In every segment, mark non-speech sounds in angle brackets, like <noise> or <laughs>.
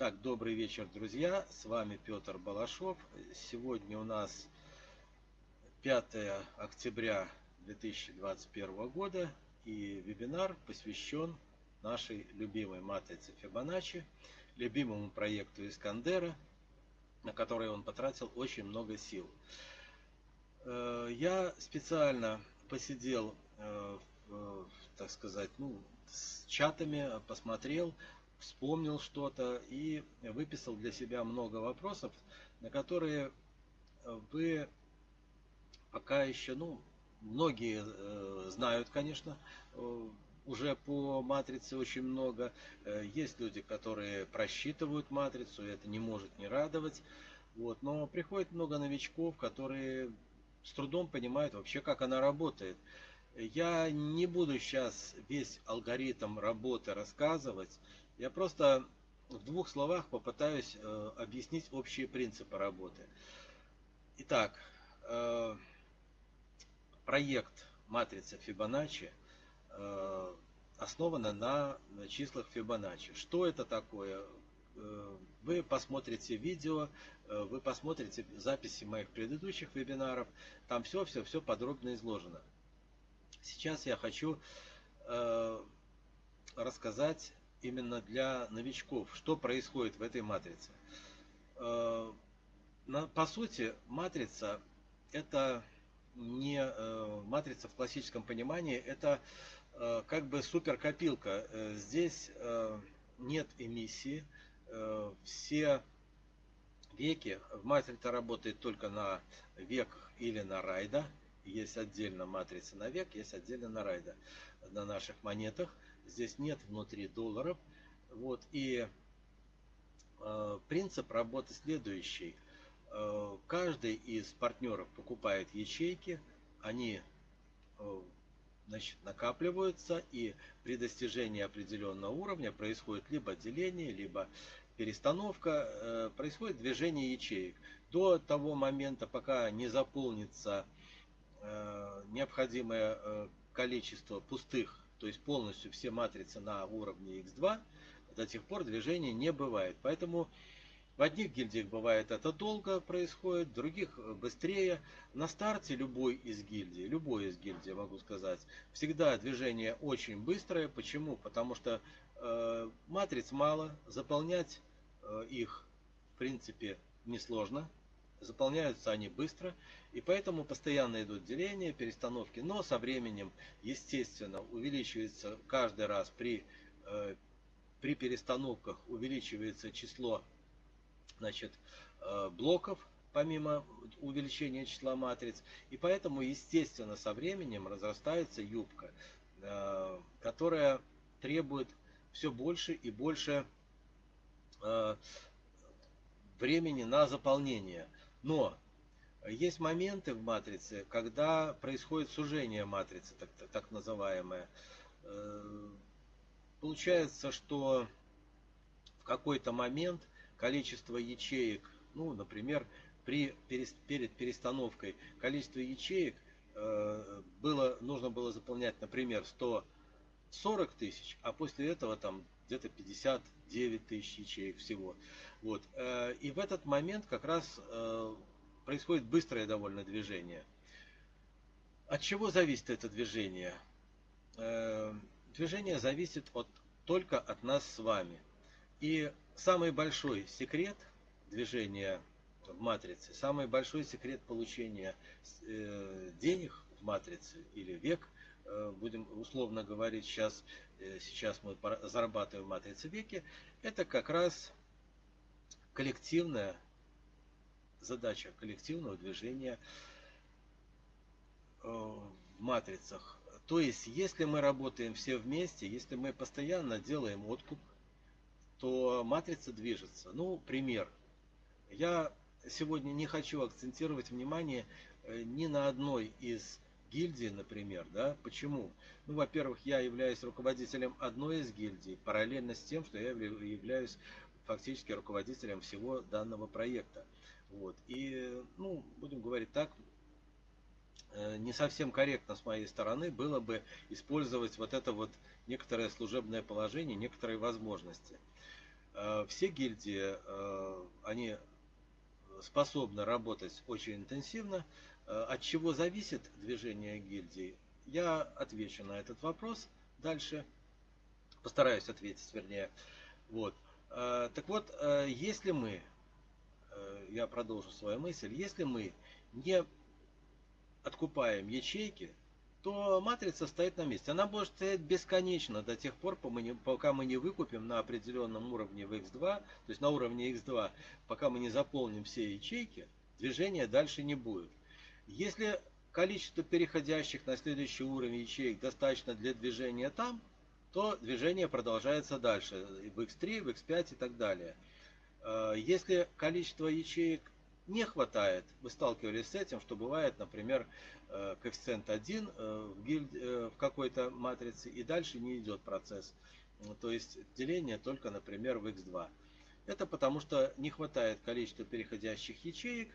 Так, добрый вечер, друзья. С вами Петр Балашов. Сегодня у нас 5 октября 2021 года и вебинар посвящен нашей любимой матрице Фибоначчи, любимому проекту Искандера, на который он потратил очень много сил. Э, я специально посидел, э, так сказать, ну, с чатами, посмотрел, вспомнил что-то и выписал для себя много вопросов, на которые вы пока еще, ну, многие э, знают, конечно, э, уже по матрице очень много. Э, есть люди, которые просчитывают матрицу, и это не может не радовать. Вот. Но приходит много новичков, которые с трудом понимают вообще, как она работает. Я не буду сейчас весь алгоритм работы рассказывать. Я просто в двух словах попытаюсь э, объяснить общие принципы работы. Итак, э, проект матрицы Фибоначчи э, основана на числах Фибоначчи. Что это такое? Э, вы посмотрите видео, вы посмотрите записи моих предыдущих вебинаров. Там все-все-все подробно изложено. Сейчас я хочу рассказать именно для новичков, что происходит в этой матрице. Э, по сути, матрица это не э, матрица в классическом понимании, это э, как бы суперкопилка. Здесь нет эмиссии, все веки, в матрице работает только на век или на райда, есть отдельно матрица на век, есть отдельно на райда на наших монетах. Здесь нет внутри долларов. Вот, и э, принцип работы следующий. Э, каждый из партнеров покупает ячейки, они э, значит, накапливаются, и при достижении определенного уровня происходит либо деление, либо перестановка, э, происходит движение ячеек. До того момента, пока не заполнится э, необходимое э, количество пустых то есть полностью все матрицы на уровне x2, до тех пор движения не бывает. Поэтому в одних гильдиях бывает это долго происходит, в других быстрее. На старте любой из гильдий, любой из гильдий, могу сказать, всегда движение очень быстрое. Почему? Потому что э, матриц мало, заполнять э, их в принципе несложно. Заполняются они быстро, и поэтому постоянно идут деления, перестановки. Но со временем, естественно, увеличивается каждый раз при, э, при перестановках увеличивается число значит, э, блоков, помимо увеличения числа матриц. И поэтому, естественно, со временем разрастается юбка, э, которая требует все больше и больше э, времени на заполнение. Но есть моменты в матрице, когда происходит сужение матрицы, так, так называемое. Э, получается, что в какой-то момент количество ячеек, ну, например, при, перед перестановкой количество ячеек э, было, нужно было заполнять, например, 140 тысяч, а после этого там где-то 59 тысяч ячеек всего. Вот. Э, и в этот момент как раз э, происходит быстрое довольно движение. От чего зависит это движение? Э, движение зависит от, только от нас с вами. И самый большой секрет движения в матрице, самый большой секрет получения денег в матрице или век, будем условно говорить, сейчас, сейчас мы зарабатываем в матрице веки, это как раз коллективная задача коллективного движения э, в матрицах. То есть, если мы работаем все вместе, если мы постоянно делаем откуп, то матрица движется. Ну, пример. Я сегодня не хочу акцентировать внимание э, ни на одной из гильдий, например. Да? Почему? Ну, во-первых, я являюсь руководителем одной из гильдий, параллельно с тем, что я являюсь фактически руководителем всего данного проекта. Вот. И, ну, будем говорить так, э, не совсем корректно с моей стороны было бы использовать вот это вот некоторое служебное положение, некоторые возможности. Все гильдии, они способны работать очень интенсивно. От чего зависит движение гильдии? Я отвечу на этот вопрос дальше. Постараюсь ответить, вернее. Вот. Так вот, если мы, я продолжу свою мысль, если мы не откупаем ячейки, то матрица стоит на месте. Она может стоять бесконечно до тех пор, пока мы не выкупим на определенном уровне в x2, то есть на уровне x2, пока мы не заполним все ячейки, движения дальше не будет. Если количество переходящих на следующий уровень ячеек достаточно для движения там, то движение продолжается дальше, в x3, в x5 и так далее. Э, если количество ячеек не хватает, вы сталкивались с этим, что бывает, например, э, коэффициент 1 э, в, гильд, в какой-то матрице и дальше не идет процесс. То есть деление только, например, в x2. Это потому что не хватает количества переходящих ячеек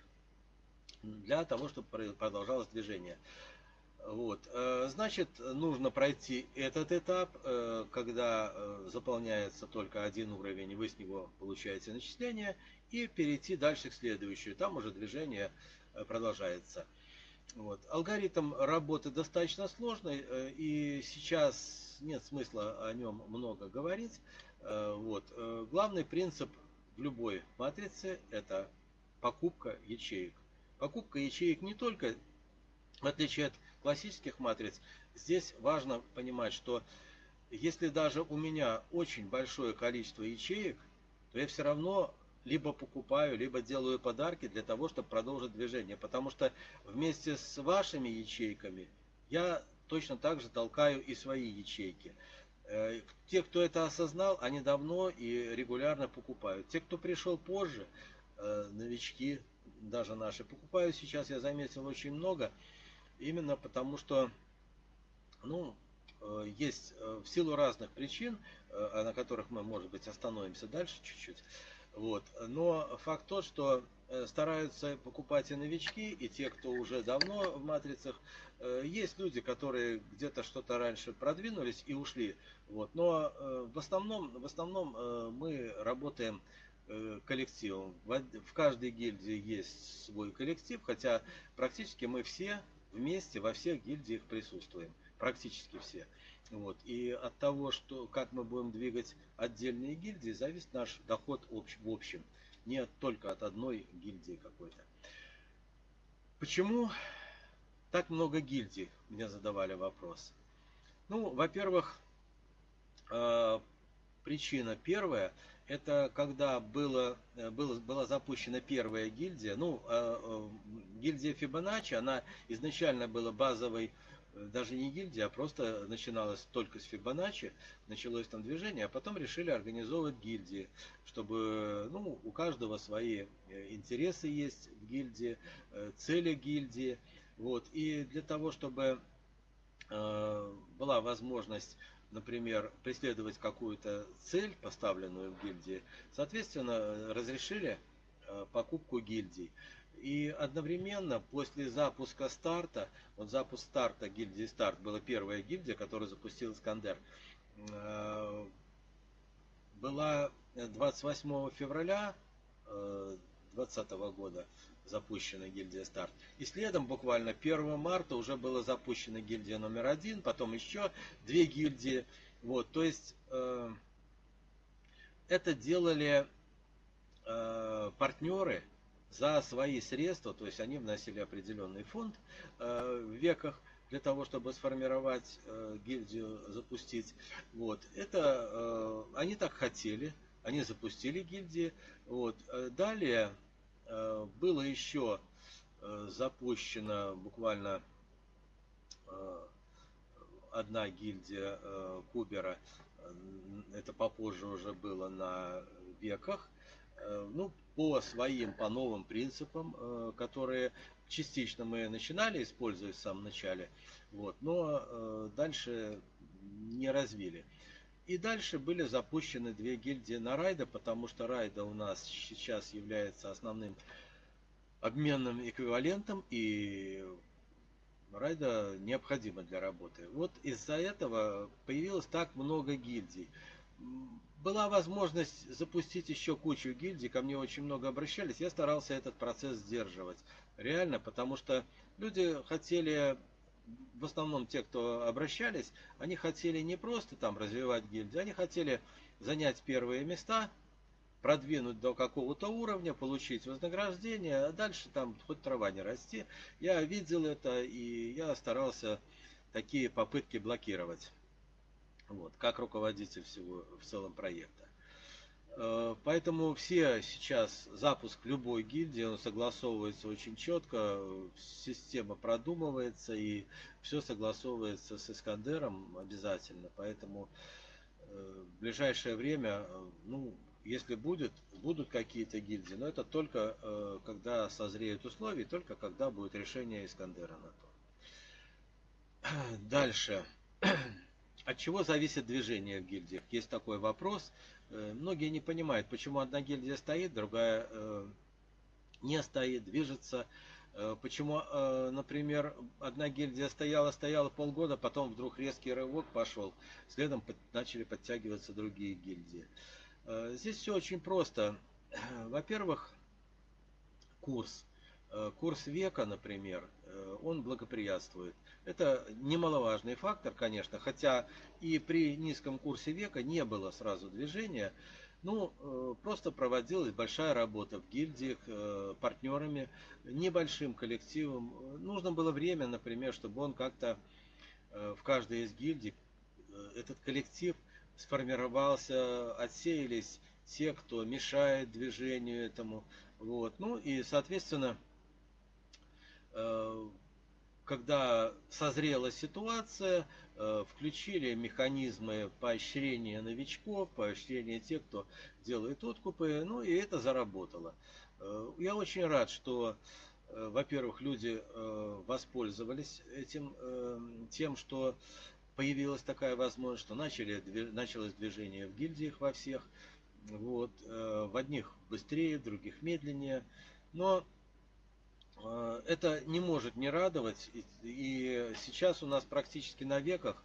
для того, чтобы продолжалось движение. Вот. Значит, нужно пройти этот этап, когда заполняется только один уровень, вы с него получаете начисление, и перейти дальше к следующему. Там уже движение э, продолжается. Вот. Алгоритм работы достаточно сложный, э, и сейчас нет смысла о нем много говорить. Э, вот. Главный принцип в любой матрице – это покупка ячеек. Покупка ячеек не только, в отличие от классических матриц, здесь важно понимать, что если даже у меня очень большое количество ячеек, то я все равно либо покупаю, либо делаю подарки для того, чтобы продолжить движение. Потому что вместе с вашими ячейками я точно так же толкаю и свои ячейки. Э, те, кто это осознал, они давно и регулярно покупают. Те, кто пришел позже, э, новички, даже наши, покупают сейчас, я заметил, очень много. Именно потому что, ну, э, есть в силу разных причин, на которых мы, может быть, остановимся дальше чуть-чуть, вот. Но факт тот, что э, стараются покупать и новички, и те, кто уже давно в матрицах. Э, есть люди, которые где-то что-то раньше продвинулись и ушли. Вот. Но э, в основном, в основном мы работаем коллективом. В каждой гильдии есть свой коллектив, хотя практически мы все вместе во всех гильдиях присутствуем. Практически все. Вот. И от того, что, как мы будем двигать отдельные гильдии, зависит наш доход в общем. Не только от одной гильдии какой-то. Почему так много гильдий? Мне задавали вопрос. Ну, во-первых, э, причина первая, это когда было, э, было, была запущена первая гильдия. Ну, э, э, гильдия Фибоначчи, она изначально была базовой даже не гильдия, а просто начиналось только с Фибоначчи, началось там движение, а потом решили организовывать гильдии, чтобы ну, у каждого свои э, интересы есть в гильдии, э, цели гильдии. Вот. И для того, чтобы э, была возможность например, преследовать какую-то цель, поставленную в гильдии, соответственно, разрешили покупку гильдий. И одновременно после запуска старта, вот запуск старта гильдии старт была первая гильдия, которую запустил Искандер, э, была 28 февраля 2020 э, года запущена гильдия старт. И следом буквально 1 марта уже была запущена гильдия номер один, потом еще две гильдии. Вот, то есть э, это делали э, партнеры, за свои средства, то есть они вносили определенный фонд э, в веках для того, чтобы сформировать э, гильдию, запустить. Вот. Это э, они так хотели, они запустили гильдии. Вот. Далее было еще запущена буквально одна гильдия Кубера, это попозже уже было на веках, ну, по своим, по новым принципам, э, которые частично мы начинали использовать в самом начале, вот, но э, дальше не развили. И дальше были запущены две гильдии на райда, потому что райда у нас сейчас является основным обменным эквивалентом, и райда необходимо для работы. Вот из-за этого появилось так много гильдий. была возможность запустить еще кучу гильдий, ко мне очень много обращались, я старался этот процесс сдерживать. Реально, потому что люди хотели, в основном те, кто обращались, они хотели не просто там развивать гильдии, они хотели занять первые места, продвинуть до какого-то уровня, получить вознаграждение, а дальше там хоть трава не расти. Я видел это и я старался такие попытки блокировать. Вот, как руководитель всего в целом проекта. Э, поэтому все сейчас запуск любой гильдии, он согласовывается очень четко, система продумывается и все согласовывается с Искандером обязательно. Поэтому э, в ближайшее время, э, ну, если будет, будут какие-то гильдии, но это только когда созреют условия, только когда будет решение Искандера на то. Дальше. От чего зависит движение в гильдиях? Есть такой вопрос. Э, многие не понимают, почему одна гильдия стоит, другая э, не стоит, движется. Э, почему, например, одна гильдия стояла, стояла полгода, потом вдруг резкий рывок пошел, следом начали подтягиваться другие гильдии. Здесь все очень просто. <clears throat> Во-первых, курс. Курс века, например, он благоприятствует. Это немаловажный фактор, конечно, хотя и при низком курсе века не было сразу движения, ну, э, просто проводилась большая работа в гильдиях, э, партнерами, небольшим коллективом. Нужно было время, например, чтобы он как-то э, в каждой из гильдий, этот коллектив сформировался, отсеялись те, кто мешает движению этому. Вот. Ну и, соответственно, когда созрела ситуация, э, включили механизмы поощрения новичков, поощрения тех, кто делает откупы, ну и это заработало. Э, я очень рад, что, э, во-первых, люди воспользовались этим, тем, что появилась такая возможность, что начали, началось движение в гильдиях во всех, вот, в одних быстрее, в других медленнее, но Э, это не может не радовать. И сейчас у нас практически на веках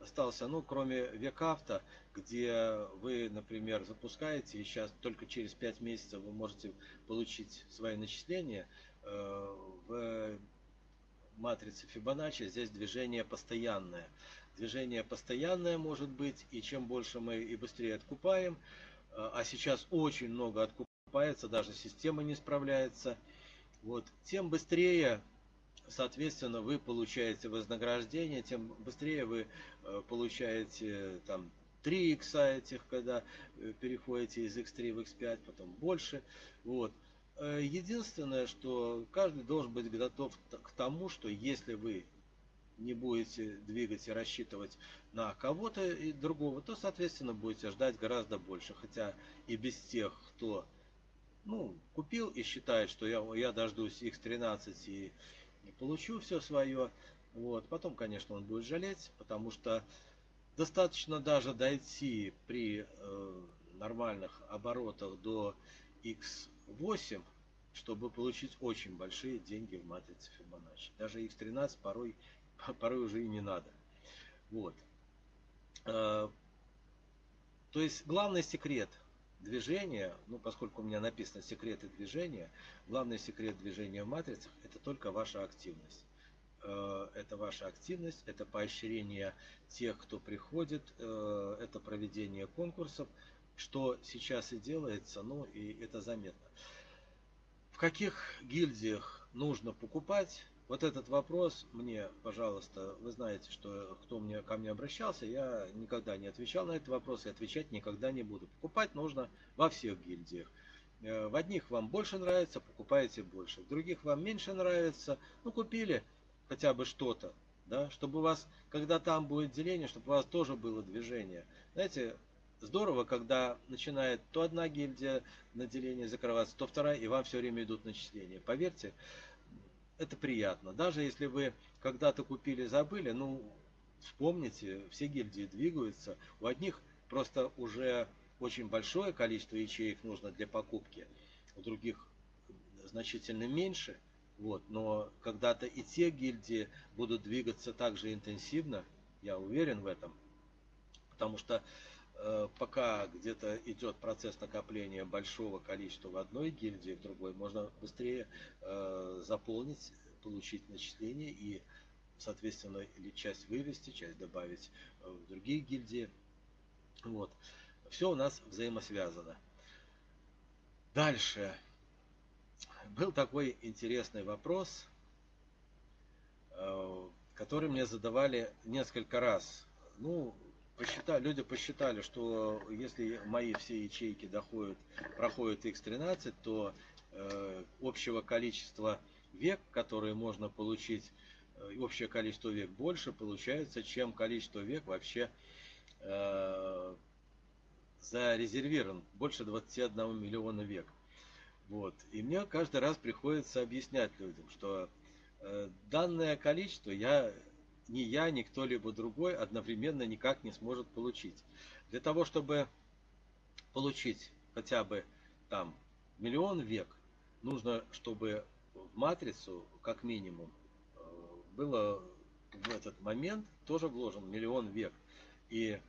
остался, ну, кроме векавто, где вы, например, запускаете, и сейчас только через 5 месяцев вы можете получить свои начисления, э, в матрице Фибоначчи здесь движение постоянное. Движение постоянное может быть, и чем больше мы и быстрее откупаем, э, а сейчас очень много откупается, даже система не справляется – вот, тем быстрее, соответственно, вы получаете вознаграждение, тем быстрее вы э, получаете там 3 икса этих, когда э, переходите из x3 в x5, потом больше. Вот. Э, единственное, что каждый должен быть готов к тому, что если вы не будете двигать и рассчитывать на кого-то и другого, то, соответственно, будете ждать гораздо больше. Хотя и без тех, кто ну, купил и считает, что я, я дождусь X13 и, получу все свое. Вот. Потом, конечно, он будет жалеть, потому что достаточно даже дойти при э, нормальных оборотах до X8, чтобы получить очень большие деньги в матрице Фибоначчи. Даже X13 порой, <laughs> порой уже и не надо. Вот. Э, то есть главный секрет – движения, ну поскольку у меня написано секреты движения, главный секрет движения в матрицах это только ваша активность. Э, это ваша активность, это поощрение тех, кто приходит, э, это проведение конкурсов, что сейчас и делается, ну и это заметно. В каких гильдиях нужно покупать, вот этот вопрос мне, пожалуйста, вы знаете, что кто мне, ко мне обращался, я никогда не отвечал на этот вопрос и отвечать никогда не буду. Покупать нужно во всех гильдиях. Э, в одних вам больше нравится, покупаете больше. В других вам меньше нравится, ну купили хотя бы что-то, да, чтобы у вас, когда там будет деление, чтобы у вас тоже было движение. Знаете, здорово, когда начинает то одна гильдия на деление закрываться, то вторая, и вам все время идут начисления. Поверьте, это приятно. Даже если вы когда-то купили, забыли, ну, вспомните, все гильдии двигаются. У одних просто уже очень большое количество ячеек нужно для покупки, у других значительно меньше. Вот, но когда-то и те гильдии будут двигаться так же интенсивно, я уверен в этом. Потому что пока где-то идет процесс накопления большого количества в одной гильдии, в другой, можно быстрее э, заполнить, получить начисление и, соответственно, или часть вывести, часть добавить в другие гильдии. Вот. Все у нас взаимосвязано. Дальше. Был такой интересный вопрос, э, который мне задавали несколько раз. Ну, посчитали, люди посчитали, что если мои все ячейки доходят, проходят X13, то э, общего количества век, которые можно получить, э, общее количество век больше получается, чем количество век вообще э, зарезервирован больше 21 миллиона век. Вот. И мне каждый раз приходится объяснять людям, что э, данное количество я, ни я, ни кто-либо другой одновременно никак не сможет получить. Для того, чтобы получить хотя бы там миллион век, нужно, чтобы в матрицу, как минимум, э, было в этот момент тоже вложен миллион век. И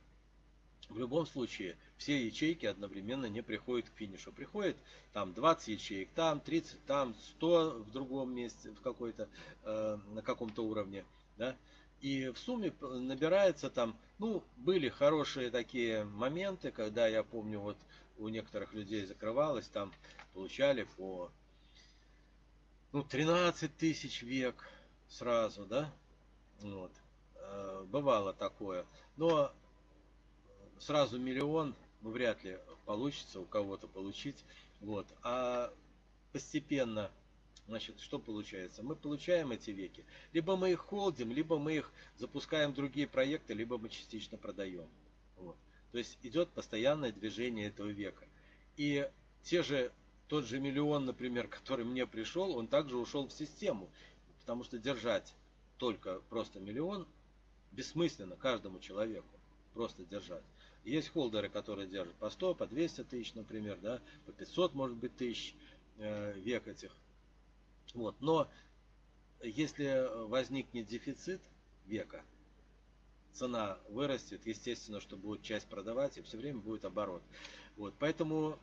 в любом случае все ячейки одновременно не приходят к финишу. Приходит там 20 ячеек, там 30, там 100 в другом месте, в какой-то, э, на каком-то уровне. Да? И в сумме набирается там, ну, были хорошие такие моменты, когда я помню, вот у некоторых людей закрывалось, там получали по ну, 13 тысяч век сразу, да, вот, э, бывало такое. Но сразу миллион, ну, вряд ли получится у кого-то получить. Вот. А постепенно, значит, что получается? Мы получаем эти веки. Либо мы их холдим, либо мы их запускаем в другие проекты, либо мы частично продаем. Вот. То есть идет постоянное движение этого века. И те же, тот же миллион, например, <laughs> который мне пришел, он также ушел в систему. Потому что держать только просто миллион бессмысленно каждому человеку. Просто держать. Есть холдеры, которые держат по 100, по 200 тысяч, например, да, по 500, может быть, тысяч э, век этих. Вот. Но если возникнет дефицит века, цена вырастет, естественно, что будет часть продавать, и все время будет оборот. Вот. Поэтому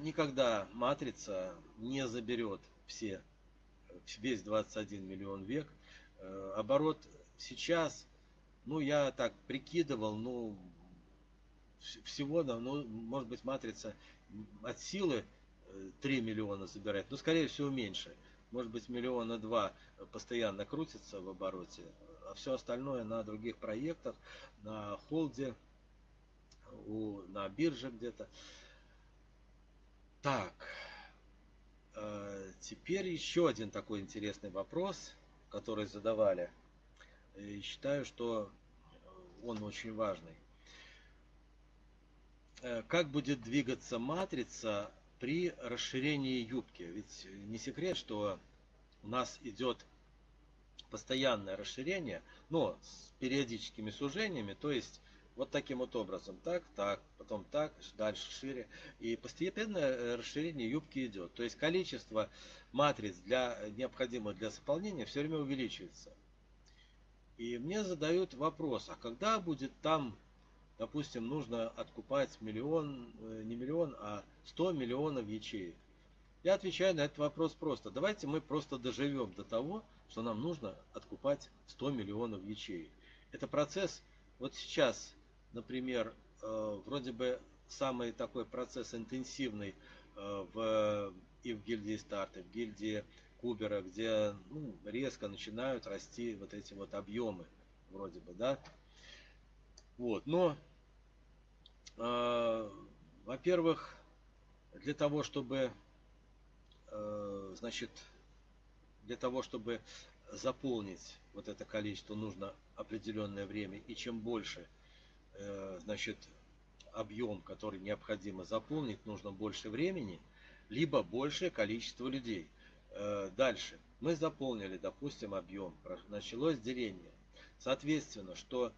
никогда матрица не заберет все, весь 21 миллион век. Э, оборот сейчас, ну я так прикидывал, ну всего, ну, может быть, матрица от силы 3 э, миллиона забирает, но, скорее всего, меньше. Может быть, миллиона два постоянно крутится в обороте, а все остальное на других проектах, на холде, у, на бирже где-то. Так, э, теперь еще один такой интересный вопрос, который задавали. И считаю, что он очень важный. Э, как будет двигаться матрица при расширении юбки. Ведь не секрет, что у нас идет постоянное расширение, но с периодическими сужениями, то есть вот таким вот образом, так, так, потом так, дальше шире. И постепенное э, расширение юбки идет. То есть количество матриц, для, необходимых для заполнения, все время увеличивается. И мне задают вопрос, а когда будет там допустим, нужно откупать миллион, э, не миллион, а 100 миллионов ячеек. Я отвечаю на этот вопрос просто. Давайте мы просто доживем до того, что нам нужно откупать 100 миллионов ячеек. Это процесс, вот сейчас, например, э, вроде бы самый такой процесс интенсивный э, в, и в гильдии старта, в гильдии Кубера, где ну, резко начинают расти вот эти вот объемы, вроде бы, да, вот, но, э, во-первых, для того, чтобы, э, значит, для того, чтобы заполнить вот это количество, нужно определенное время. И чем больше, э, значит, объем, который необходимо заполнить, нужно больше времени, либо большее количество людей. Э, дальше. Мы заполнили, допустим, объем. Началось деление. Соответственно, что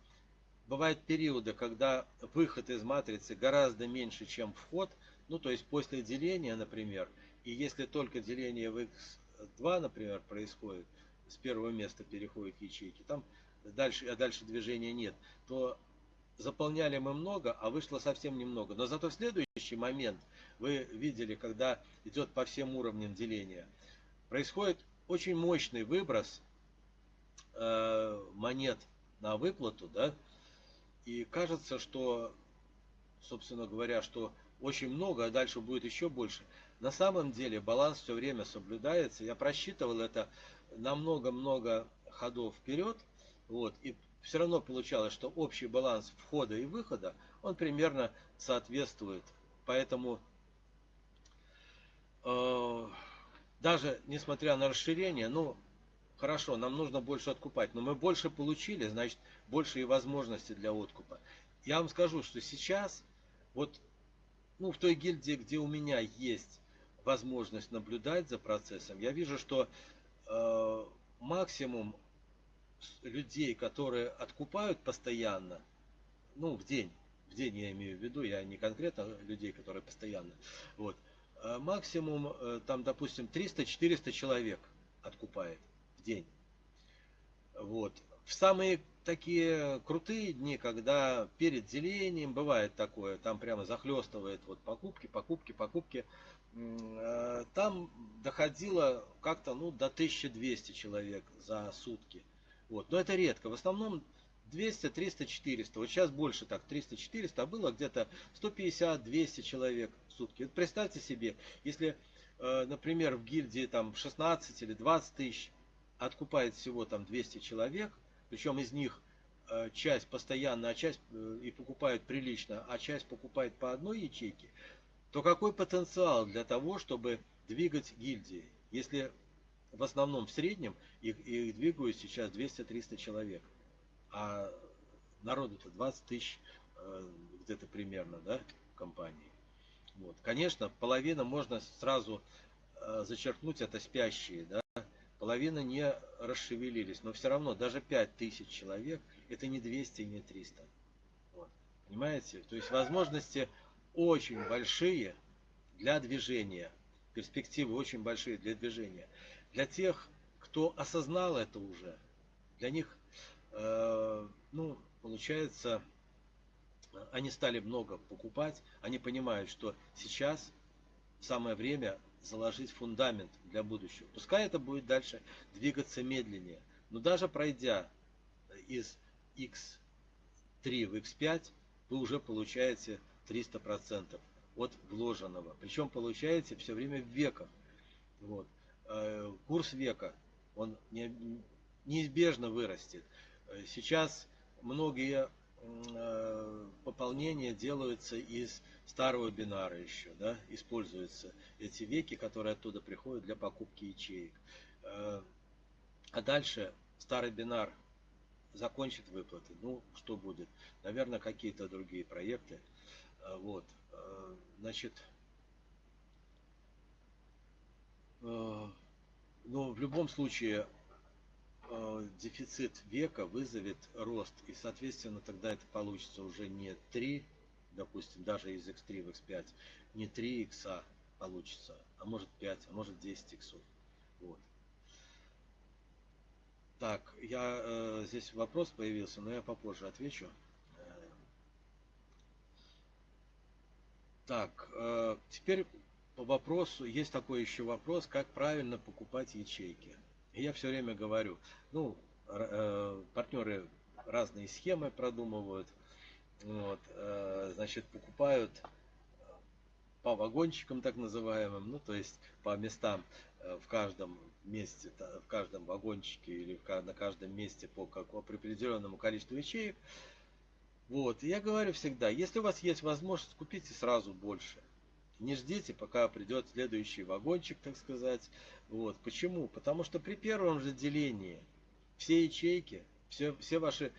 бывают периоды, когда выход из матрицы гораздо меньше, чем вход, ну то есть после деления, например, и если только деление в x2, например, происходит, с первого места переходит ячейки, там дальше, а дальше движения нет, то заполняли мы много, а вышло совсем немного. Но зато следующий момент, вы видели, когда идет по всем уровням деления, происходит очень мощный выброс э, монет на выплату, да, и кажется, что, собственно говоря, что очень много, а дальше будет еще больше. На самом деле баланс все время соблюдается. Я просчитывал это на много-много ходов вперед. Вот, и все равно получалось, что общий баланс входа и выхода, он примерно соответствует. Поэтому э, даже несмотря на расширение, ну, хорошо, нам нужно больше откупать, но мы больше получили, значит, больше и возможности для откупа. Я вам скажу, что сейчас, вот, ну, в той гильдии, где у меня есть возможность наблюдать за процессом, я вижу, что э, максимум людей, которые откупают постоянно, ну, в день, в день я имею в виду, я не конкретно людей, которые постоянно, вот, э, максимум, э, там, допустим, 300-400 человек откупает день. Вот. В самые такие крутые дни, когда перед делением бывает такое, там прямо захлестывает вот покупки, покупки, покупки, э, там доходило как-то ну, до 1200 человек за сутки. Вот. Но это редко. В основном 200, 300, 400. Вот сейчас больше так, 300, 400, а было где-то 150, 200 человек в сутки. Вот представьте себе, если, э, например, в гильдии там 16 или 20 тысяч откупает всего там 200 человек, причем из них э, часть постоянно, а часть э, и покупают прилично, а часть покупает по одной ячейке, то какой потенциал для того, чтобы двигать гильдии? Если в основном в среднем их, их двигают сейчас 200-300 человек. А народу-то 20 тысяч э, где-то примерно, да, компании. Вот. Конечно, половина можно сразу зачеркнуть, это спящие, да, половина не расшевелились, но все равно даже 5 тысяч человек это не 200 и не 300. Вот. Понимаете? То есть возможности очень большие для движения, перспективы очень большие для движения. Для тех, кто осознал это уже, для них, э, ну, получается, они стали много покупать, они понимают, что сейчас самое время заложить фундамент для будущего. Пускай это будет дальше двигаться медленнее, но даже пройдя из X3 в X5, вы уже получаете 300% от вложенного. Причем получаете все время в веках. Вот. Э, курс века, он неизбежно вырастет. Э, сейчас многие э, пополнения делаются из старого бинара еще, да, используются эти веки, которые оттуда приходят для покупки ячеек. А дальше старый бинар закончит выплаты. Ну, что будет? Наверное, какие-то другие проекты. Вот. Значит, Э, но в любом случае э, дефицит века вызовет рост. И, соответственно, тогда это получится уже не 3, допустим, даже из x3 в x5, не 3 икса получится, а может 5, а может 10 иксов. Вот. Так, я э, здесь вопрос появился, но я попозже отвечу. Так, э, теперь по вопросу, есть такой еще вопрос, как правильно покупать ячейки. Я все время говорю, ну, э, партнеры разные схемы продумывают, вот, э, значит, покупают по вагончикам так называемым, ну, то есть по местам э, в каждом месте, в каждом вагончике или на каждом месте по, как, по определенному количеству ячеек. Вот, и я говорю всегда, если у вас есть возможность, купите сразу больше. Не ждите, пока придет следующий вагончик, так сказать. Вот. Почему? Потому что при первом же делении все ячейки, все, все ваши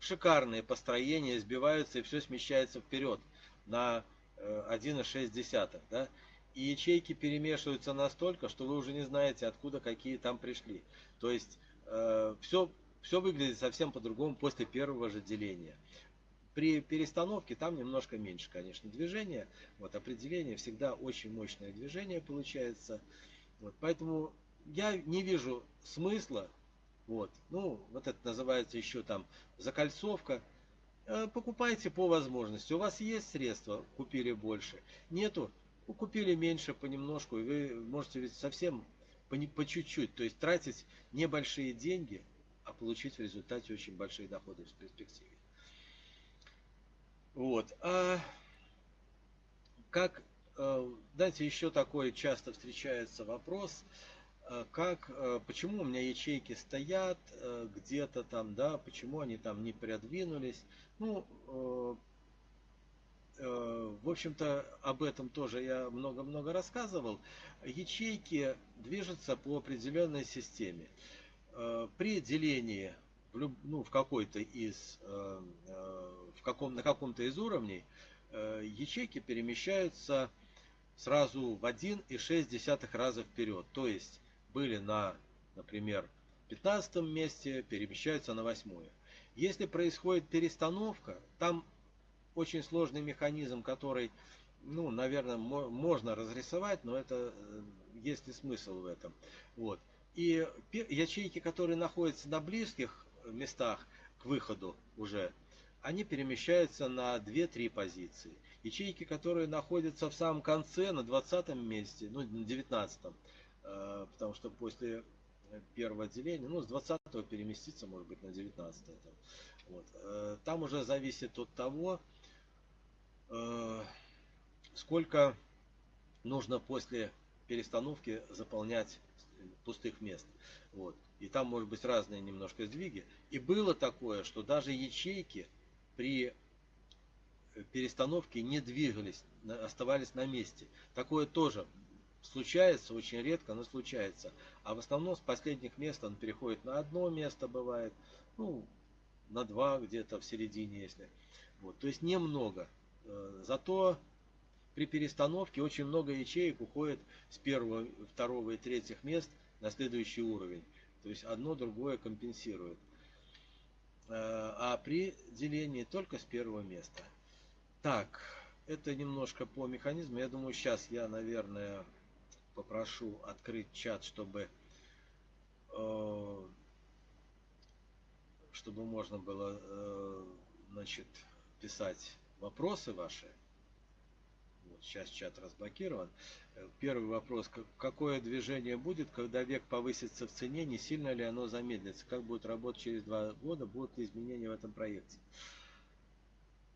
шикарные построения сбиваются и все смещается вперед на 1,6. Э, да? И ячейки перемешиваются настолько, что вы уже не знаете, откуда какие там пришли. То есть э, все, все выглядит совсем по-другому после первого же деления. При перестановке там немножко меньше, конечно, движения. Вот определение всегда очень мощное движение получается. Вот, поэтому я не вижу смысла. Вот, ну, вот это называется еще там закольцовка. Э, покупайте по возможности. У вас есть средства, купили больше. Нету, ну, купили меньше понемножку. И вы можете ведь совсем по, по чуть-чуть. То есть тратить небольшие деньги, а получить в результате очень большие доходы в перспективе. Вот. А как, э, знаете, еще такой часто встречается вопрос, э, как, э, почему у меня ячейки стоят где-то там, да, почему они там не продвинулись. Ну, в общем-то, об этом тоже я много-много рассказывал. Ячейки движутся по определенной системе. При делении в, люб, ну, в какой-то из, каком, на каком-то из уровней Э, ячейки перемещаются сразу в 1,6 раза вперед. То есть были на, например, 15 месте, перемещаются на 8. Если происходит перестановка, там очень сложный механизм, который, ну, наверное, можно разрисовать, но это э, есть ли смысл в этом. Вот. И ячейки, которые находятся на близких местах к выходу уже они перемещаются на 2-3 позиции. Ячейки, которые находятся в самом конце, на 20 месте, ну, на 19, э, потому что после первого отделения, ну, с 20 переместиться, может быть, на 19. Вот. Э, там уже зависит от того, э, сколько нужно после перестановки заполнять пустых мест. Вот. И там может быть разные немножко сдвиги. И было такое, что даже ячейки при перестановке не двигались, оставались на месте. Такое тоже случается, очень редко, но случается. А в основном с последних мест он переходит на одно место, бывает, ну, на два где-то в середине, если. Вот, то есть немного. Э, зато при перестановке очень много ячеек уходит с первого, второго и третьих мест на следующий уровень. То есть одно другое компенсирует. Э, а при делении только с первого места. Так, это немножко по механизму. Я думаю, сейчас я, наверное, попрошу открыть чат, чтобы э, чтобы можно было э, значит, писать вопросы ваши. Вот сейчас чат разблокирован. Первый вопрос. Какое движение будет, когда век повысится в цене? Не сильно ли оно замедлится? Как будет работать через два года? Будут ли изменения в этом проекте?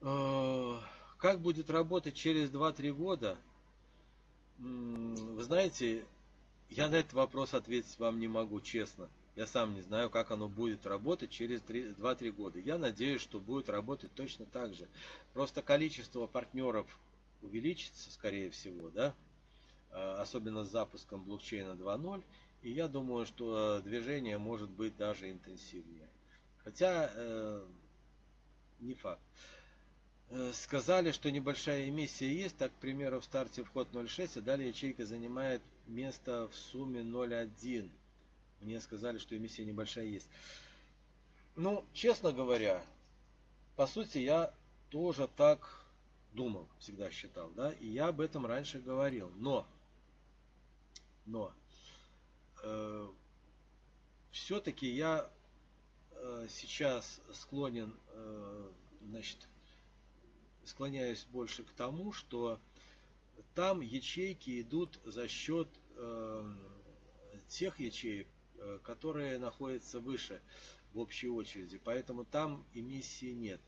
Э, как будет работать через 2-3 года? Вы знаете, я на этот вопрос ответить вам не могу, честно. Я сам не знаю, как оно будет работать через 2-3 года. Я надеюсь, что будет работать точно так же. Просто количество партнеров увеличится, скорее всего, да? Э, особенно с запуском блокчейна 2.0. И я думаю, что движение может быть даже интенсивнее. Хотя э, не факт. Э, сказали, что небольшая эмиссия есть, так, к примеру, в старте вход 0.6, а далее ячейка занимает место в сумме 0.1. Мне сказали, что эмиссия небольшая есть. Ну, честно говоря, по сути, я тоже так думал, всегда считал, да, и я об этом раньше говорил. Но но э, все-таки я э, сейчас склонен, э, значит, склоняюсь больше к тому, что там ячейки идут за счет э, тех ячеек, э, которые находятся выше в общей очереди. Поэтому там эмиссии нет.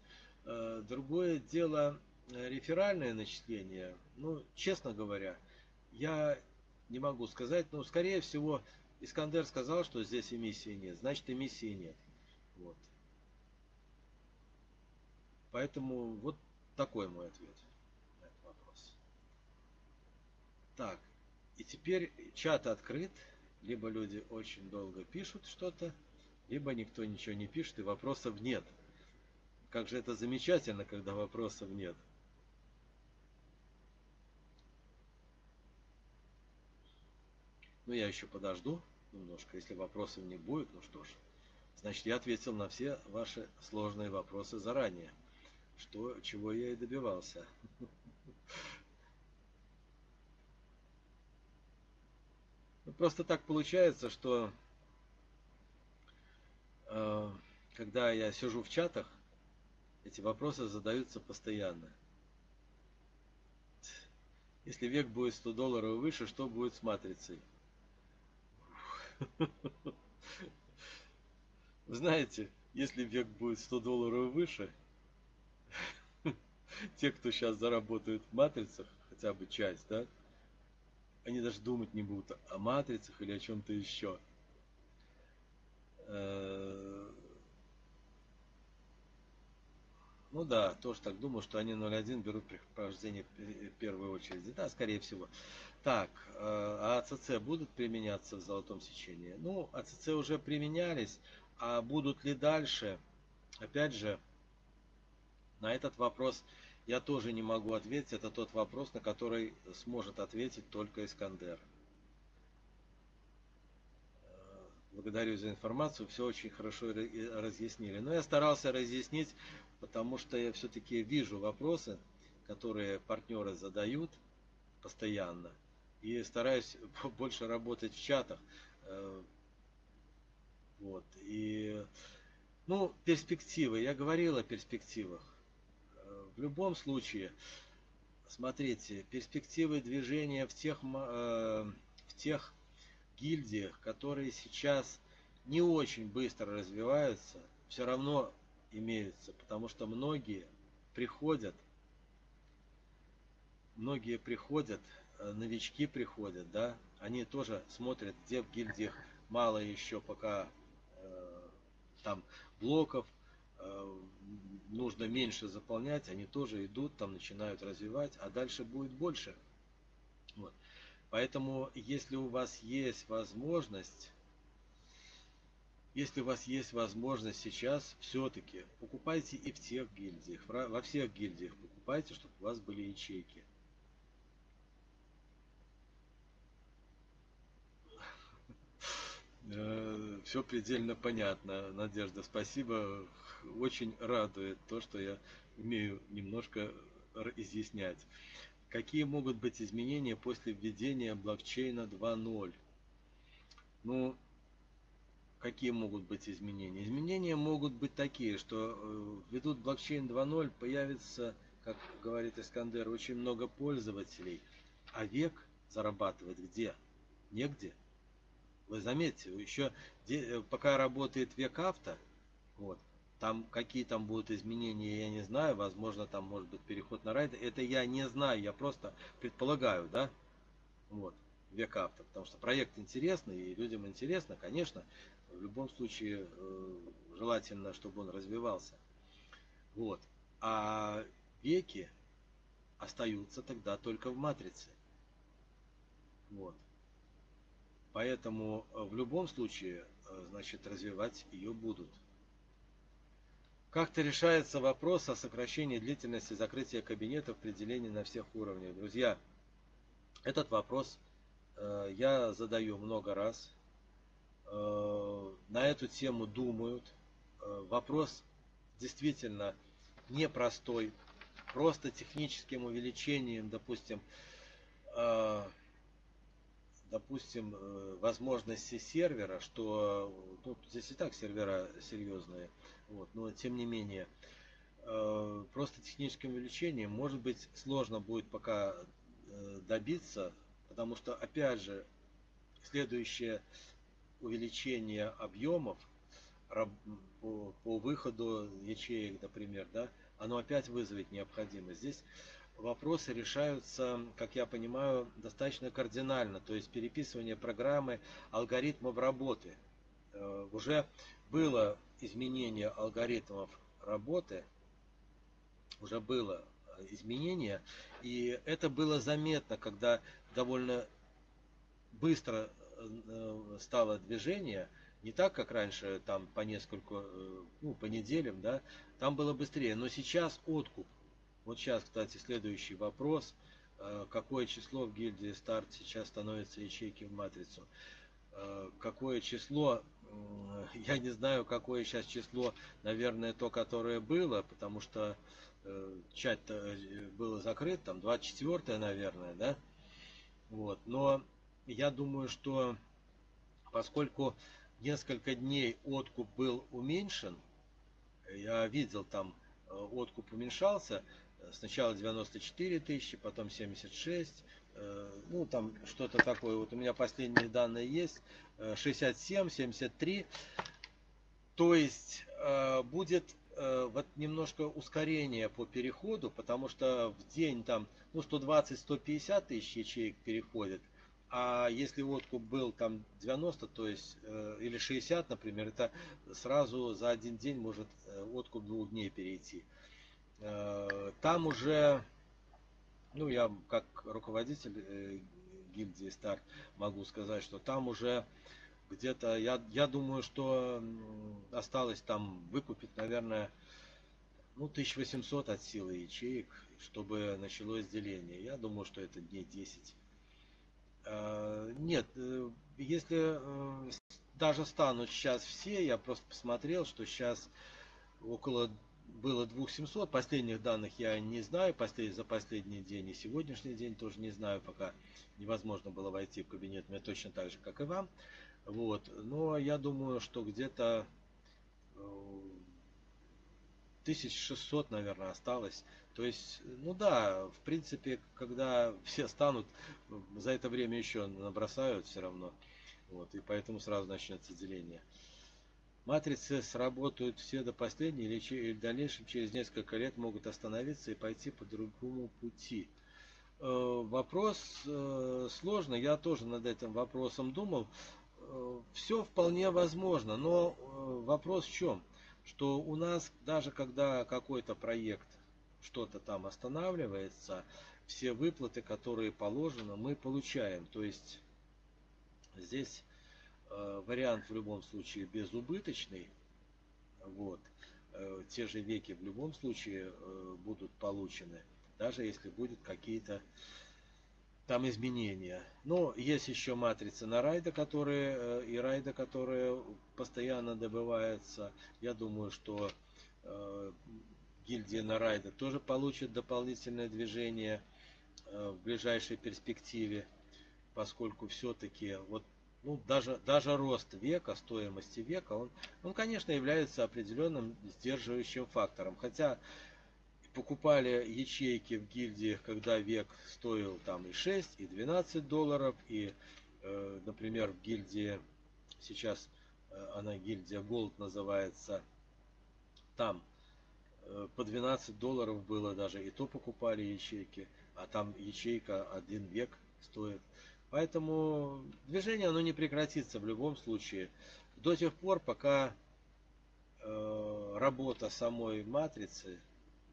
Э, другое дело реферальное начисление. Ну, честно говоря, я не могу сказать, но скорее всего Искандер сказал, что здесь эмиссии нет, значит эмиссии нет. Вот. Поэтому вот такой мой ответ на этот вопрос. Так, и теперь чат открыт, либо люди очень долго пишут что-то, либо никто ничего не пишет и вопросов нет. Как же это замечательно, когда вопросов нет. Ну, я еще подожду немножко. Если вопросов не будет, ну что ж. Значит, я ответил на все ваши сложные вопросы заранее. Что, чего я и добивался. Ну, просто так получается, что э, когда я сижу в чатах, Эти вопросы задаются постоянно. Если век будет 100 долларов выше, что будет с матрицей? Знаете, если век будет 100 долларов выше, <laughs> те, кто сейчас заработают в матрицах, хотя бы часть, да, они даже думать не будут о матрицах или о чем-то еще. Э, ну да, тоже так думаю, что они 0.1 берут при прохождении в первую очередь. Да, скорее всего. Так, э, а АЦЦ будут применяться в золотом сечении? Ну, АЦЦ уже применялись, а будут ли дальше? Опять же, на этот вопрос я тоже не могу ответить. Это тот вопрос, на который сможет ответить только Искандер. Э, благодарю за информацию, все очень хорошо разъяснили. Но я старался разъяснить, потому что я все-таки вижу вопросы, которые партнеры задают постоянно. И стараюсь <laughs> больше работать в чатах. Э, вот. И, ну, перспективы. Я говорил о перспективах. Э, в любом случае, смотрите, перспективы движения в тех, э, в тех гильдиях, которые сейчас не очень быстро развиваются, все равно имеются, потому что многие приходят, многие приходят, э, новички приходят, да, они тоже смотрят, где в гильдиях мало еще пока там блоков, э, нужно меньше заполнять, они тоже идут, там начинают развивать, а дальше будет больше. Вот. Поэтому, если у вас есть возможность, если у вас есть возможность сейчас, все-таки покупайте и в тех гильдиях, во всех гильдиях покупайте, чтобы у вас были ячейки. Э, Все предельно понятно, Надежда. Спасибо. Очень радует то, что я умею немножко изъяснять. Какие могут быть изменения после введения блокчейна 2.0? Ну, какие могут быть изменения? Изменения могут быть такие, что э, введут блокчейн 2.0, появится, как говорит Искандер, очень много пользователей. А век зарабатывать где? Негде. Вы заметьте, еще э, пока работает век авто, вот, там какие там будут изменения, я не знаю. Возможно, там может быть переход на райды. Это я не знаю, я просто предполагаю, да. Вот, век авто. Потому что проект интересный и людям интересно, конечно. В любом случае, э, желательно, чтобы он развивался. Вот. А веки остаются тогда только в матрице. Вот. Поэтому э, в любом случае, э, значит, развивать ее будут. Как-то решается вопрос о сокращении длительности закрытия кабинетов при делении на всех уровнях. Друзья, этот вопрос я задаю много раз. Э, на эту тему думают. Э, вопрос действительно непростой. Просто техническим увеличением, допустим, э, допустим, возможности сервера, что ну, здесь и так сервера серьезные, вот, но тем не менее, просто техническим увеличением, может быть, сложно будет пока добиться, потому что, опять же, следующее увеличение объемов по, выходу ячеек, например, да, оно опять вызовет необходимость. Здесь вопросы решаются, как я понимаю, достаточно кардинально. То есть переписывание программы алгоритмов работы. Э, уже было изменение алгоритмов работы, уже было изменение, и это было заметно, когда довольно быстро э, стало движение, не так, как раньше, там по несколько, э, ну, по неделям, да, там было быстрее, но сейчас откуп вот сейчас, кстати, следующий вопрос. Э, какое число в гильдии старт сейчас становится ячейки в матрицу? Э, какое число? <laughs> Я не знаю, какое сейчас число. Наверное, то, которое было, потому что э, чат было закрыт, там 24, наверное, да? Вот. Но я думаю, что поскольку несколько дней откуп был уменьшен, я видел там откуп уменьшался. Сначала 94 тысячи, потом 76, ну там что-то такое. Вот у меня последние данные есть. 67, 73. То есть будет вот немножко ускорение по переходу, потому что в день там ну 120-150 тысяч ячеек переходит, а если откуп был там 90, то есть э, или 60, например, это сразу за один день может э, откуп двух дней перейти. Э, там уже, ну я как руководитель гильдии Старт могу сказать, что там уже где-то, я, я думаю, что осталось там выкупить, наверное, ну 1800 от силы ячеек, чтобы началось деление. Я думаю, что это дней 10. Э, нет, э, если э, даже станут сейчас все, я просто посмотрел, что сейчас около было 2700, последних данных я не знаю, послед, за последний день и сегодняшний день тоже не знаю, пока невозможно было войти в кабинет, мне точно так же, как и вам. Вот, но я думаю, что где-то 1600, наверное, осталось. То есть, ну да, в принципе, когда <laughs> все станут, за это время еще набросают все равно. Вот, и поэтому сразу начнется деление. Матрицы сработают все до последней или, или в дальнейшем через несколько лет могут остановиться и пойти по другому пути. Э, вопрос э, сложный, я тоже над этим вопросом думал. Э, все вполне возможно, но вопрос в чем? Что у нас даже когда какой-то проект что-то там останавливается, все выплаты, которые положено, мы получаем. То есть здесь э, вариант в любом случае безубыточный. Вот. Э, те же веки в любом случае э, будут получены, даже если будут какие-то там изменения. Но есть еще матрицы на райда, которые и райда, которые постоянно добываются. Я думаю, что э, гильдия на райда тоже получит дополнительное движение э, в ближайшей перспективе, поскольку все-таки вот ну, даже, даже рост века, стоимости века, он, он, конечно, является определенным сдерживающим фактором. Хотя покупали ячейки в гильдиях, когда век стоил там и 6, и 12 долларов, и, э, например, в гильдии, сейчас она гильдия Gold называется, там э, по 12 долларов было даже, и то покупали ячейки, а там ячейка один век стоит. Поэтому движение оно не прекратится в любом случае до тех пор, пока э, работа самой матрицы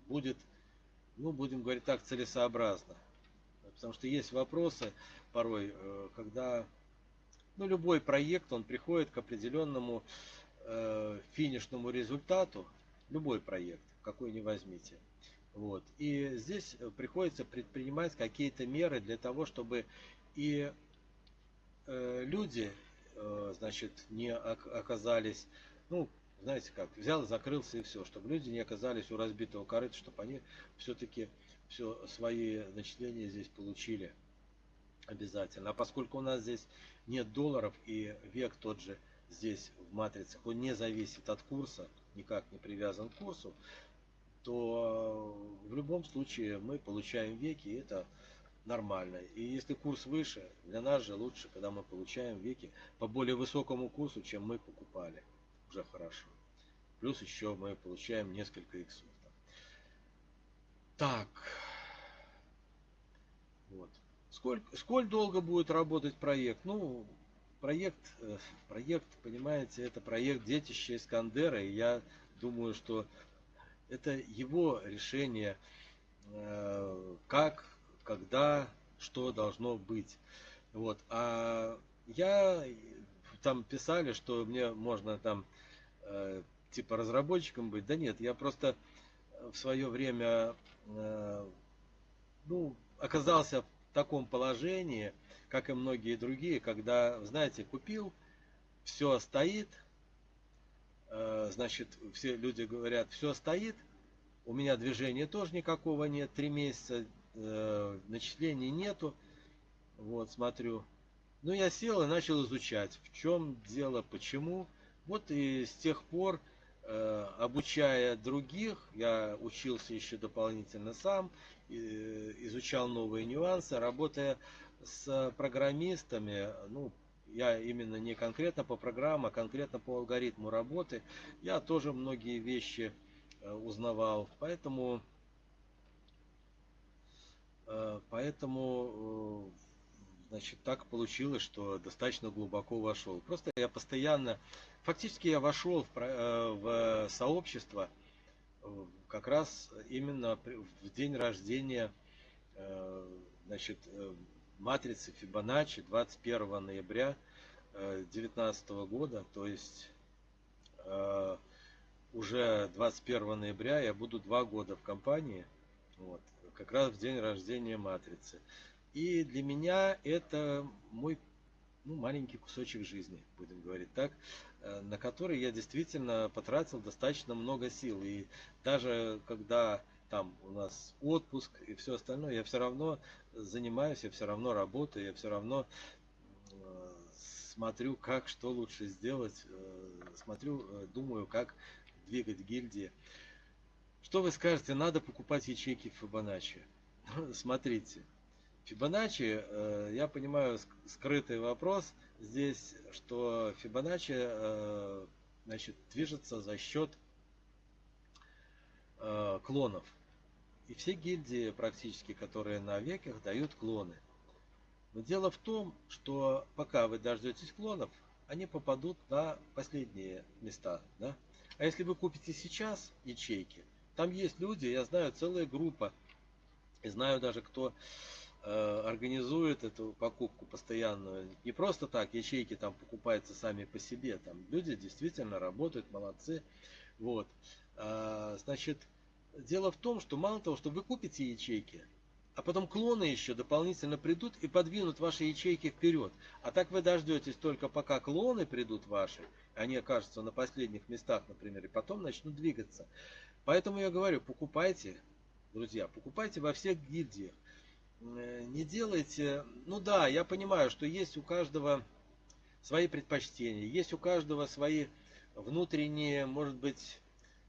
будет, ну, будем говорить так, целесообразно. Потому что есть вопросы порой, э, когда ну, любой проект, он приходит к определенному э, финишному результату, любой проект, какой ни возьмите. Вот. И здесь приходится предпринимать какие-то меры для того, чтобы и э, люди, э, значит, не оказались, ну, знаете как, взял, закрылся и все, чтобы люди не оказались у разбитого корыта, чтобы они все-таки все свои начисления здесь получили обязательно. А поскольку у нас здесь нет долларов и век тот же здесь в матрицах, он не зависит от курса, никак не привязан к курсу, то в любом случае мы получаем веки, и это нормально. И если курс выше, для нас же лучше, когда мы получаем веки по более высокому курсу, чем мы покупали. Уже хорошо. Плюс еще мы получаем несколько иксов. Так. Сколько, сколь долго будет работать проект? Ну, проект, э, проект, понимаете, это проект детища Искандера, и я думаю, что это его решение, э, как, когда, что должно быть. Вот. А я там писали, что мне можно там э, типа разработчиком быть. Да нет, я просто в свое время ну, оказался таком положении, как и многие другие, когда, знаете, купил, все стоит, э, значит, все люди говорят, все стоит, у меня движения тоже никакого нет, три месяца э, начислений нету, вот, смотрю. Ну, я сел и начал изучать, в чем дело, почему. Вот и с тех пор э, обучая других, я учился еще дополнительно сам, изучал новые нюансы, работая с программистами, ну, я именно не конкретно по программам, а конкретно по алгоритму работы, я тоже многие вещи э, узнавал. Поэтому, э, поэтому э, значит, так получилось, что достаточно глубоко вошел. Просто я постоянно, фактически я вошел в, в сообщество как раз именно в день рождения значит, матрицы Фибоначчи 21 ноября 2019 э, года, то есть э, уже 21 ноября я буду два года в компании, вот, как раз в день рождения матрицы. И для меня это мой ну, маленький кусочек жизни, будем говорить так, э, на который я действительно потратил достаточно много сил. И даже когда там у нас отпуск и все остальное, я все равно занимаюсь, я все равно работаю, я все равно э, смотрю, как, что лучше сделать, э, смотрю, э, думаю, как двигать гильдии. Что вы скажете, надо покупать ячейки Фибоначчи? <laughs> Смотрите, Фибоначчи, я понимаю, скрытый вопрос здесь, что Фибоначчи значит, движется за счет клонов. И все гильдии практически, которые на веках, дают клоны. Но дело в том, что пока вы дождетесь клонов, они попадут на последние места. Да? А если вы купите сейчас ячейки, там есть люди, я знаю целая группа, и знаю даже, кто э, организует эту покупку постоянную. Не просто так, ячейки там покупаются сами по себе. Там люди действительно работают, молодцы. Вот. А, значит, Дело в том, что мало того, что вы купите ячейки, а потом клоны еще дополнительно придут и подвинут ваши ячейки вперед. А так вы дождетесь только пока клоны придут ваши, они окажутся на последних местах, например, и потом начнут двигаться. Поэтому я говорю, покупайте, друзья, покупайте во всех гильдиях. Э, не делайте, ну да, я понимаю, что есть у каждого свои предпочтения, есть у каждого свои внутренние, может быть,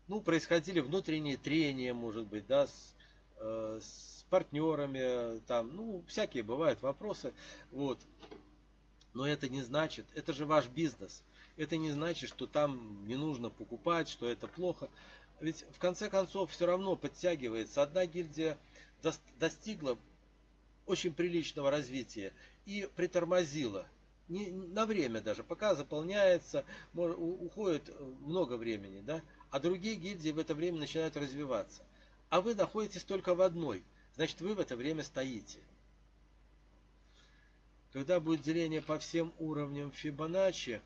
ну, происходили внутренние трения, может быть, да, с, э, с партнерами, там, ну, всякие бывают вопросы, вот. Но это не значит, это же ваш бизнес. Это не значит, что там не нужно покупать, что это плохо. Ведь в конце концов все равно подтягивается. Одна гильдия достигла очень приличного развития и притормозила. Не, на время даже, пока заполняется, уходит много времени, да, а другие гильдии в это время начинают развиваться. А вы находитесь только в одной, значит вы в это время стоите. Когда будет деление по всем уровням Фибоначчи,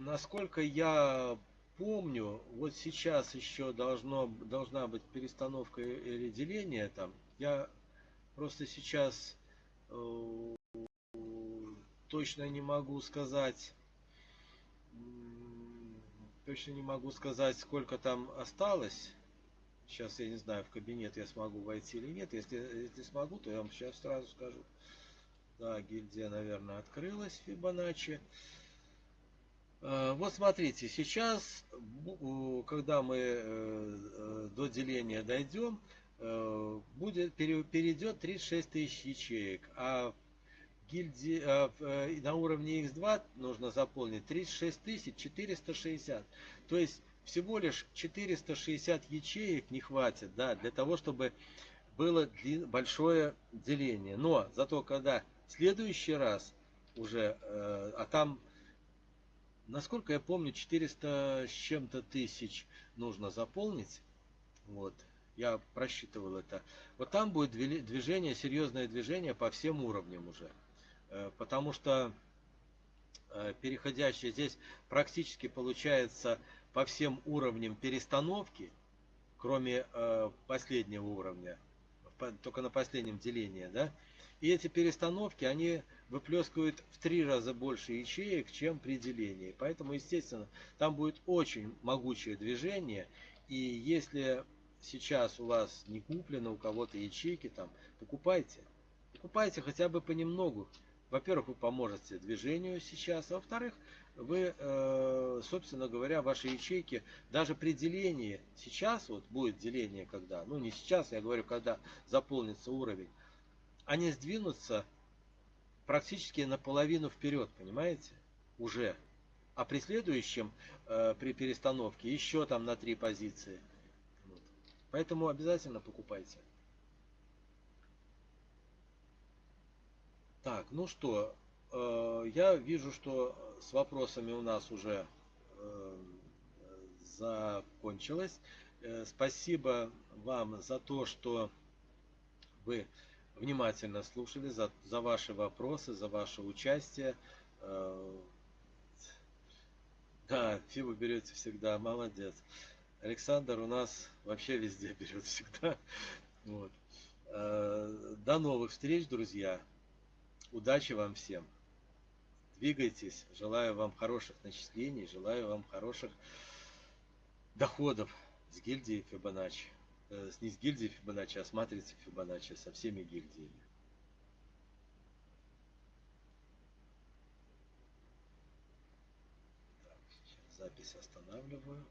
насколько я помню, вот сейчас еще должно, должна быть перестановка или деление там. Я просто сейчас э, точно не могу сказать Точно не могу сказать, сколько там осталось. Сейчас я не знаю, в кабинет я смогу войти или нет. Если, если смогу, то я вам сейчас сразу скажу. Да, гильдия, наверное, открылась Фибоначчи. А, вот смотрите, сейчас, когда мы э, э, до деления дойдем, э, будет, перейдет 36 тысяч ячеек, а гильдии, э, э, на уровне X2 нужно заполнить 36 460. То есть всего лишь 460 ячеек не хватит да, для того, чтобы было большое деление. Но зато когда в следующий раз уже, э, а там, насколько я помню, 400 с чем-то тысяч нужно заполнить. Вот, я просчитывал это. Вот там будет движение, серьезное движение по всем уровням уже. Э, потому что э, переходящие здесь практически получается по всем уровням перестановки, кроме э, последнего уровня, только на последнем делении, да, и эти перестановки, они выплескивают в три раза больше ячеек, чем при делении. Поэтому, естественно, там будет очень могучее движение. И если сейчас у вас не куплено у кого-то ячейки, там, покупайте. Покупайте хотя бы понемногу. во-первых, вы поможете движению сейчас, а во-вторых, вы, э, собственно говоря, ваши ячейки, даже при делении, сейчас вот будет деление, когда, ну не сейчас, я говорю, когда заполнится уровень, они сдвинутся практически наполовину вперед, понимаете, уже. А при следующем, э, при перестановке, еще там на три позиции. Поэтому обязательно покупайте. Так, ну что, э, я вижу, что с вопросами у нас уже э, закончилось. Э, спасибо вам за то, что вы внимательно слушали, за, за ваши вопросы, за ваше участие. Да, фибу берете всегда, молодец. Александр у нас вообще везде <laughs> берет всегда. Вот. До новых встреч, друзья. Удачи вам всем. Двигайтесь. Желаю вам хороших начислений. Желаю вам хороших доходов с гильдией Фибоначчи. Э, не с гильдией Фибоначчи, а с матрицей Фибоначчи, со всеми гильдиями. Так, запись останавливаю.